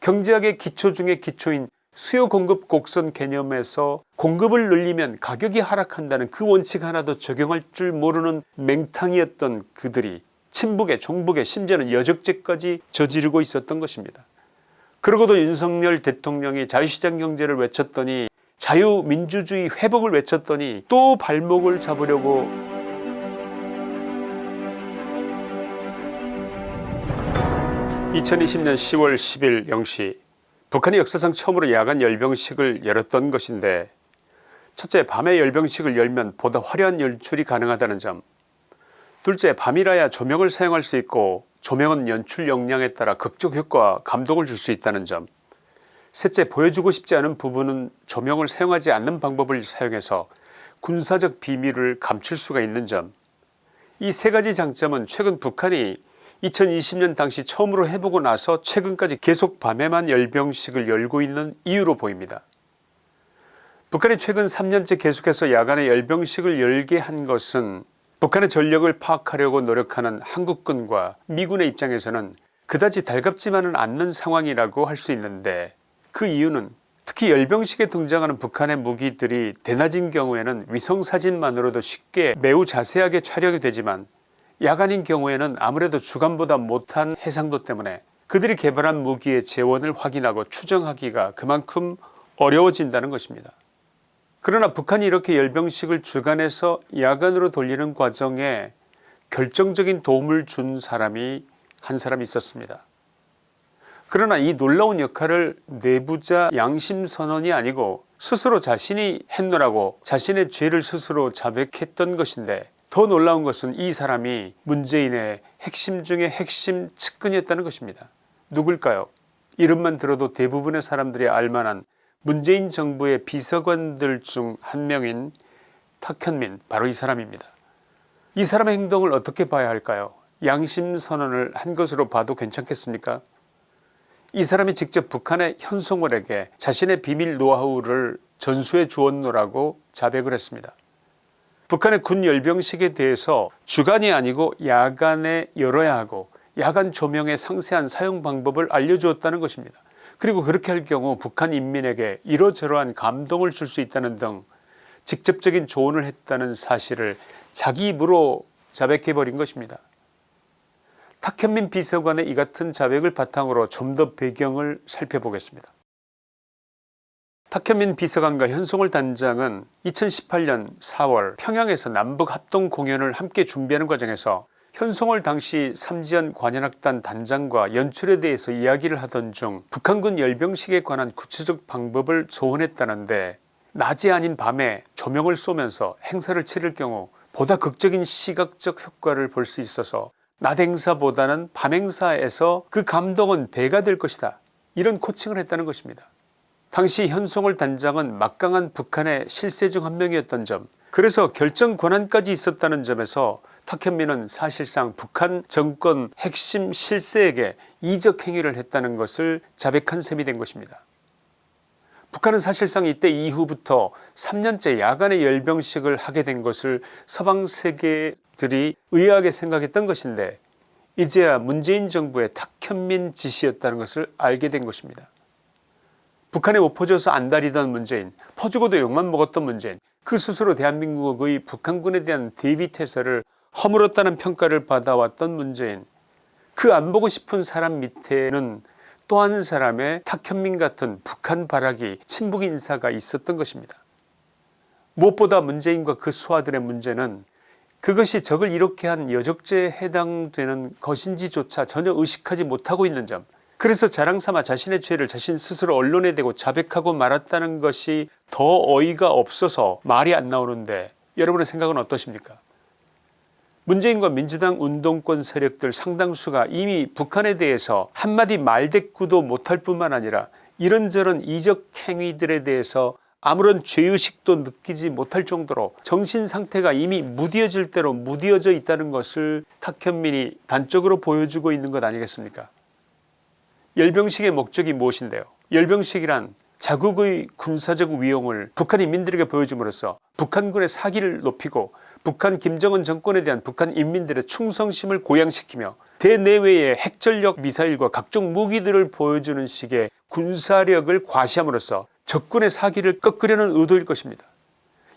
경제학의 기초 중의 기초인 수요 공급 곡선 개념에서 공급을 늘리면 가격이 하락한다는 그 원칙 하나도 적용할 줄 모르는 맹탕이었던 그들이 친북에 종북에 심지어는 여적죄까지 저지르고 있었던 것입니다. 그러고도 윤석열 대통령이 자유시장 경제를 외쳤더니 자유민주주의 회복을 외쳤더니 또 발목을 잡으려고 2020년 10월 10일 0시 북한이 역사상 처음으로 야간 열병식을 열었던 것인데 첫째 밤에 열병식을 열면 보다 화려한 연출이 가능하다는 점. 둘째 밤이라야 조명을 사용할 수 있고 조명은 연출 역량에 따라 극적 효과 감동을 줄 수 있다는 점. 셋째 보여주고 싶지 않은 부분은 조명을 사용하지 않는 방법을 사용해서 군사적 비밀을 감출 수가 있는 점. 이 세 가지 장점은 최근 북한이 2020년 당시 처음으로 해보고 나서 최근까지 계속 밤에만 열병식을 열고 있는 이유로 보입니다. 북한이 최근 3년째 계속해서 야간에 열병식을 열게 한 것은 북한의 전력을 파악하려고 노력하는 한국군과 미군의 입장에서는 그다지 달갑지만은 않는 상황이라고 할 수 있는데 그 이유는 특히 열병식에 등장하는 북한의 무기들이 대낮인 경우에는 위성사진만으로도 쉽게 매우 자세하게 촬영이 되지만 야간인 경우에는 아무래도 주간보다 못한 해상도 때문에 그들이 개발한 무기의 재원을 확인하고 추정하기가 그만큼 어려워진다는 것입니다. 그러나 북한이 이렇게 열병식을 주간에서 야간으로 돌리는 과정에 결정적인 도움을 준 사람이 한 사람 있었습니다. 그러나 이 놀라운 역할을 내부자 양심선언이 아니고 스스로 자신이 했노라고 자신의 죄를 스스로 자백했던 것인데 더 놀라운 것은 이 사람이 문재인의 핵심 중의 핵심 측근이었다는 것입니다. 누굴까요 이름만 들어도 대부분의 사람들이 알만한 문재인 정부의 비서관들 중 한 명인 탁현민 바로 이 사람입니다. 이 사람의 행동을 어떻게 봐야 할까요 양심선언을 한 것으로 봐도 괜찮겠습니까 이 사람이 직접 북한의 현송월에게 자신의 비밀 노하우를 전수해 주었노라고 자백을 했습니다. 북한의 군 열병식에 대해서 주간이 아니고 야간에 열어야 하고 야간 조명의 상세한 사용 방법을 알려주었다는 것입니다. 그리고 그렇게 할 경우 북한 인민에게 이러저러한 감동을 줄 수 있다는 등 직접적인 조언을 했다는 사실을 자기 입으로 자백해버린 것입니다. 탁현민 비서관의 이 같은 자백을 바탕으로 좀 더 배경을 살펴보겠습니다. 탁현민 비서관과 현송월 단장은 2018년 4월 평양에서 남북 합동 공연을 함께 준비하는 과정에서 현송월 당시 삼지연 관현악단 단장과 연출에 대해서 이야기를 하던 중 북한군 열병식에 관한 구체적 방법을 조언했다는데 낮이 아닌 밤에 조명을 쏘면서 행사를 치를 경우 보다 극적인 시각적 효과를 볼 수 있어서 낮 행사보다는 밤 행사에서 그 감동은 배가 될 것이다 이런 코칭을 했다는 것입니다. 당시 현송월 단장은 막강한 북한의 실세 중 한 명이었던 점 그래서 결정 권한까지 있었다는 점에서 탁현민은 사실상 북한 정권 핵심 실세에게 이적 행위를 했다는 것을 자백한 셈이 된 것입니다. 북한은 사실상 이때 이후부터 3년째 야간의 열병식을 하게 된 것을 서방 세계들이 의아하게 생각했던 것인데 이제야 문재인 정부의 탁현민 지시였다는 것을 알게 된 것입니다. 북한에 못 퍼져서 안달이던 문재인 퍼주고도 욕만 먹었던 문재인 그 스스로 대한민국의 북한군에 대한 대비태세를 허물었다는 평가를 받아왔던 문재인 그 안 보고 싶은 사람 밑에는 또 한 사람의 탁현민 같은 북한 발악이 친북 인사가 있었던 것입니다. 무엇보다 문재인과 그 수하들의 문제는 그것이 적을 이렇게 한 여적죄에 해당되는 것인지조차 전혀 의식하지 못하고 있는 점 그래서 자랑삼아 자신의 죄를 자신 스스로 언론에 대고 자백하고 말았다는 것이 더 어이가 없어서 말이 안 나오는데 여러분의 생각은 어떠십니까? 문재인과 민주당 운동권 세력들 상당수가 이미 북한에 대해서 한마디 말대꾸도 못할 뿐만 아니라 이런저런 이적 행위들에 대해서 아무런 죄의식도 느끼지 못할 정도로 정신상태가 이미 무디어질 대로 무디어져 있다는 것을 탁현민이 단적으로 보여주고 있는 것 아니겠습니까 열병식의 목적이 무엇인데요 열병식이란 자국의 군사적 위용을 북한 인민들에게 보여줌으로써 북한군의 사기를 높이고 북한 김정은 정권에 대한 북한 인민들의 충성심을 고양시키며 대내외의 핵전력 미사일과 각종 무기들을 보여주는 식의 군사력을 과시함으로써 적군의 사기를 꺾으려는 의도일 것입니다.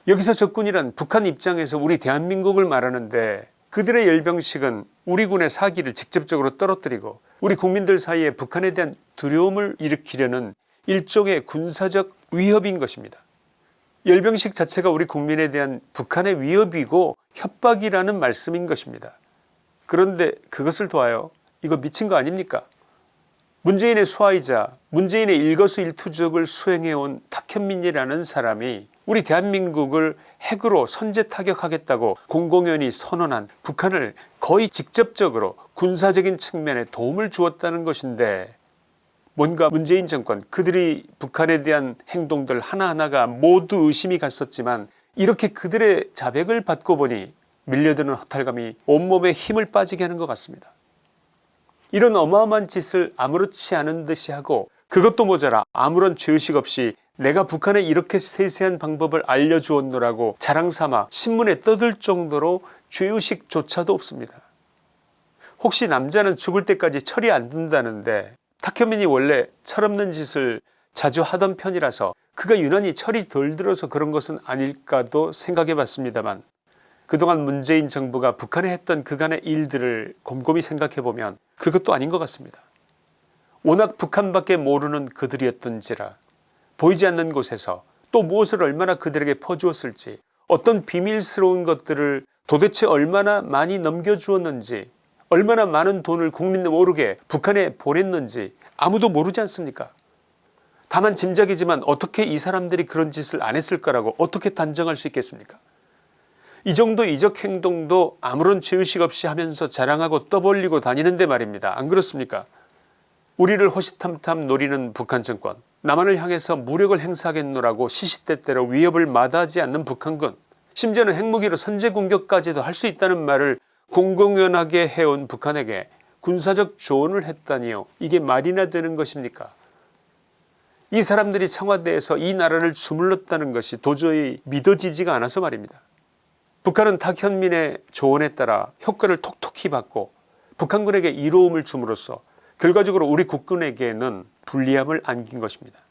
여기서 적군이란 북한 입장에서 우리 대한민국을 말하는데 그들의 열병식은 우리 군의 사기를 직접적으로 떨어뜨리고 우리 국민들 사이에 북한에 대한 두려움을 일으키려는 일종의 군사적 위협인 것입니다. 열병식 자체가 우리 국민에 대한 북한의 위협이고 협박이라는 말씀인 것입니다. 그런데 그것을 도하여 이거 미친 거 아닙니까 문재인의 수하이자 문재인의 일거수일투족을 수행해온 탁현민이라는 사람이 우리 대한민국을 핵으로 선제 타격하겠다고 공공연히 선언한 북한을 거의 직접적으로 군사적인 측면에 도움을 주었다는 것인데 뭔가 문재인 정권 그들이 북한에 대한 행동들 하나하나가 모두 의심이 갔었지만 이렇게 그들의 자백을 받고 보니 밀려드는 허탈감이 온몸에 힘을 빠지게 하는 것 같습니다. 이런 어마어마한 짓을 아무렇지 않은 듯이 하고 그것도 모자라 아무런 죄의식 없이 내가 북한에 이렇게 세세한 방법을 알려주었노라고 자랑삼아 신문에 떠들 정도로 죄의식조차도 없습니다. 혹시 남자는 죽을 때까지 철이 안 든다는데 탁현민이 원래 철없는 짓을 자주 하던 편이라서 그가 유난히 철이 덜 들어서 그런 것은 아닐까도 생각해 봤습니다만 그동안 문재인 정부가 북한에 했던 그간의 일들을 곰곰이 생각해보면 그것도 아닌 것 같습니다. 워낙 북한밖에 모르는 그들이었던지라 보이지 않는 곳에서 또 무엇을 얼마나 그들에게 퍼주었을지 어떤 비밀스러운 것들을 도대체 얼마나 많이 넘겨주었는지 얼마나 많은 돈을 국민 모르게 북한에 보냈는지 아무도 모르지 않습니까? 다만 짐작이지만 어떻게 이 사람들이 그런 짓을 안 했을까라고 어떻게 단정할 수 있겠습니까? 이 정도 이적 행동도 아무런 죄의식 없이 하면서 자랑하고 떠벌리고 다니는데 말입니다. 안 그렇습니까 우리를 호시탐탐 노리는 북한 정권 남한을 향해서 무력을 행사하겠노라고 시시때때로 위협을 마다하지 않는 북한군 심지어는 핵무기로 선제 공격까지도 할 수 있다는 말을 공공연하게 해온 북한에게 군사적 조언을 했다니요. 이게 말이나 되는 것입니까? 이 사람들이 청와대에서 이 나라를 주물렀다는 것이 도저히 믿어지지가 않아서 말입니다. 북한은 탁현민의 조언에 따라 효과를 톡톡히 받고 북한군에게 이로움을 줌으로써 결과적으로 우리 국군에게는 불리함을 안긴 것입니다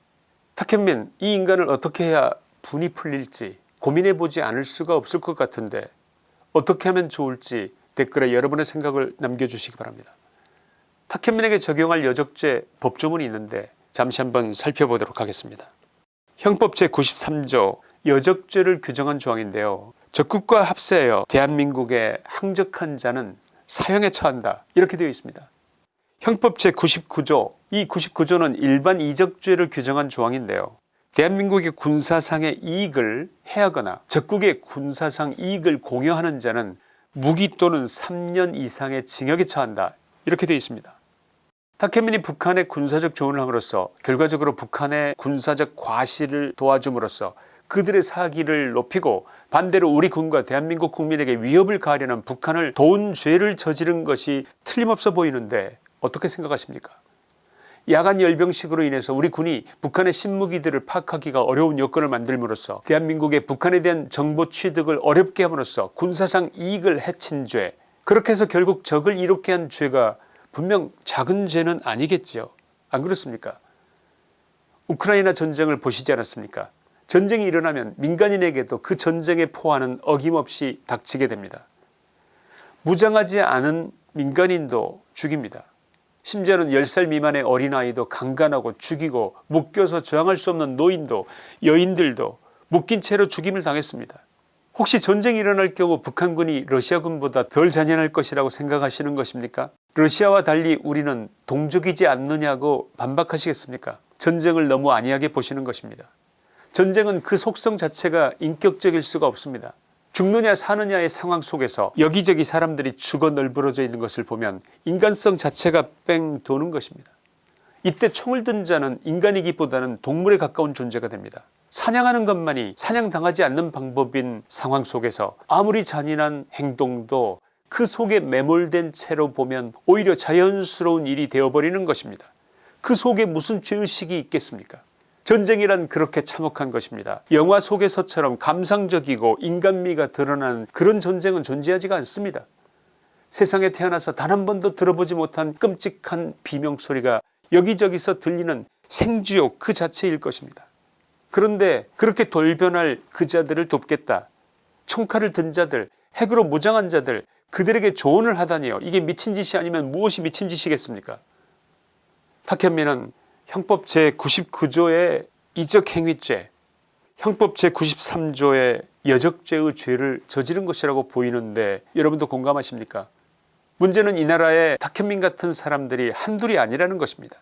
탁현민 이 인간을 어떻게 해야 분이 풀릴지 고민해보지 않을 수가 없을 것 같은데 어떻게 하면 좋을지 댓글에 여러분의 생각을 남겨주시기 바랍니다. 탁현민에게 적용할 여적죄 법조문이 있는데 잠시 한번 살펴보도록 하겠습니다. 형법 제93조 여적죄를 규정한 조항인데요. 적국과 합세하여 대한민국에 항적한 자는 사형에 처한다 이렇게 되어 있습니다. 형법 제99조 이 99조는 일반 이적죄를 규정한 조항인데요. 대한민국의 군사상의 이익을 해하거나 적국의 군사상 이익을 공여하는 자는 무기 또는 3년 이상의 징역에 처한다 이렇게 되어 있습니다. 탁현민이 북한의 군사적 조언을 함으로써 결과적으로 북한의 군사적 과시를 도와줌으로써 그들의 사기를 높이고 반대로 우리 군과 대한민국 국민에게 위협을 가하려는 북한을 도운 죄를 저지른 것이 틀림없어 보이는데 어떻게 생각하십니까? 야간 열병식으로 인해서 우리 군이 북한의 신무기들을 파악하기가 어려운 여건을 만들므로써 대한민국의 북한에 대한 정보 취득을 어렵게 함으로써 군사상 이익을 해친 죄 그렇게 해서 결국 적을 이롭게 한 죄가 분명 작은 죄는 아니겠지요. 안 그렇습니까? 우크라이나 전쟁을 보시지 않았습니까? 전쟁이 일어나면 민간인에게도 그 전쟁의 포화는 어김없이 닥치게 됩니다. 무장하지 않은 민간인도 죽입니다 심지어는 10살 미만의 어린아이도 강간하고 죽이고 묶여서 저항할 수 없는 노인도 여인들도 묶인 채로 죽임을 당했습니다. 혹시 전쟁이 일어날 경우 북한군이 러시아군보다 덜 잔인할 것이라고 생각하시는 것입니까 러시아와 달리 우리는 동족이지 않느냐고 반박하시겠습니까 전쟁을 너무 안이하게 보시는 것입니다. 전쟁은 그 속성 자체가 인격적일 수가 없습니다. 죽느냐 사느냐의 상황 속에서 여기저기 사람들이 죽어 널브러져 있는 것을 보면 인간성 자체가 뺑 도는 것입니다. 이때 총을 든 자는 인간이기보다는 동물에 가까운 존재가 됩니다. 사냥하는 것만이 사냥당하지 않는 방법인 상황 속에서 아무리 잔인한 행동도 그 속에 매몰된 채로 보면 오히려 자연스러운 일이 되어버리는 것입니다. 그 속에 무슨 죄의식이 있겠습니까 전쟁이란 그렇게 참혹한 것입니다. 영화 속에서처럼 감상적이고 인간미가 드러나는 그런 전쟁은 존재하지가 않습니다. 세상에 태어나서 단 한 번도 들어보지 못한 끔찍한 비명소리가 여기저기서 들리는 생쥐옥 그 자체일 것입니다. 그런데 그렇게 돌변할 그 자들을 돕겠다. 총칼을 든 자들 핵으로 무장한 자들 그들에게 조언을 하다니요. 이게 미친 짓이 아니면 무엇이 미친 짓이겠습니까 탁현민은 형법 제99조의 이적행위죄 형법 제93조의 여적죄의 죄를 저지른 것이라고 보이는데 여러분도 공감하십니까 문제는 이 나라에 탁현민 같은 사람들이 한둘이 아니라는 것입니다.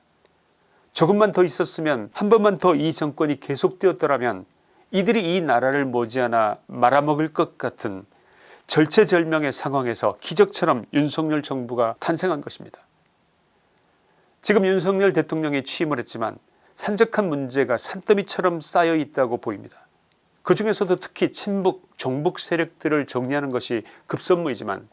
조금만 더 있었으면 한 번만 더 이 정권이 계속되었더라면 이들이 이 나라를 머지않아 말아먹을 것 같은 절체절명의 상황에서 기적처럼 윤석열 정부가 탄생한 것입니다. 지금 윤석열 대통령이 취임을 했지만 산적한 문제가 산더미처럼 쌓여 있다고 보입니다. 그 중에서도 특히 친북 종북 세력들을 정리하는 것이 급선무이지만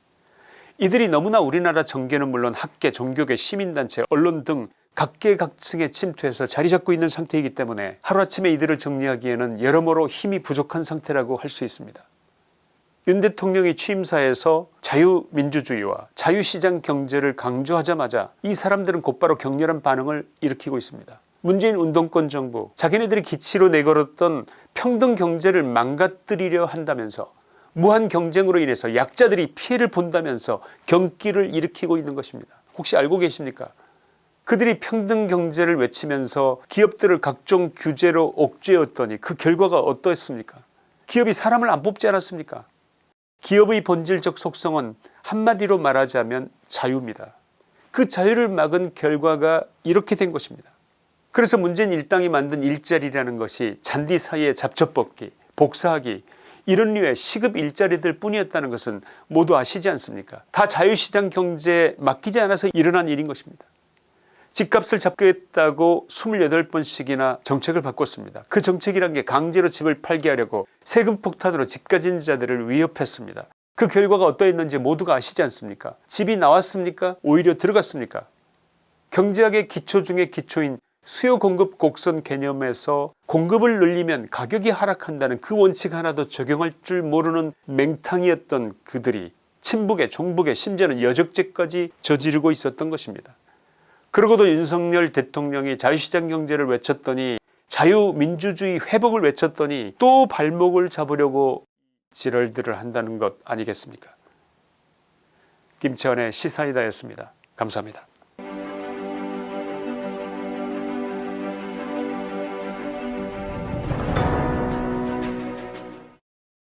이들이 너무나 우리나라 정계는 물론 학계 종교계 시민단체 언론 등 각계각층에 침투해서 자리 잡고 있는 상태이기 때문에 하루아침에 이들을 정리하기에는 여러모로 힘이 부족한 상태라고 할 수 있습니다. 윤 대통령이 취임사에서 자유민주주의와 자유시장 경제를 강조하자마자 이 사람들은 곧바로 격렬한 반응을 일으키고 있습니다. 문재인 운동권 정부 자기네들이 기치로 내걸었던 평등 경제를 망가뜨리려 한다면서 무한 경쟁으로 인해서 약자들이 피해를 본다면서 경기를 일으키고 있는 것입니다. 혹시 알고 계십니까 그들이 평등 경제를 외치면서 기업들을 각종 규제로 옥죄었더니 그 결과가 어떠했습니까 기업이 사람을 안 뽑지 않았습니까 기업의 본질적 속성은 한마디로 말하자면 자유입니다. 그 자유를 막은 결과가 이렇게 된 것입니다. 그래서 문재인 일당이 만든 일자리라는 것이 잔디 사이에 잡초뽑기 복사하기 이런 류의 시급 일자리들 뿐이었다는 것은 모두 아시지 않습니까 다 자유시장 경제에 맡기지 않아서 일어난 일인 것입니다. 집값을 잡겠다고 28번씩이나 정책을 바꿨습니다. 그 정책이란 게 강제로 집을 팔게 하려고 세금 폭탄으로 집 가진 자들을 위협했습니다. 그 결과가 어떠했는지 모두가 아시지 않습니까 집이 나왔습니까 오히려 들어갔습니까 경제학의 기초 중의 기초인 수요 공급 곡선 개념에서 공급을 늘리면 가격이 하락한다는 그 원칙 하나도 적용할 줄 모르는 맹탕이었던 그들이 친북에 종북에 심지어는 여적죄까지 저지르고 있었던 것입니다. 그러고도 윤석열 대통령이 자유시장 경제를 외쳤더니 자유민주주의 회복을 외쳤더니 또 발목을 잡으려고 지랄들을 한다는 것 아니겠습니까 김치환의 시사이다였습니다. 감사합니다.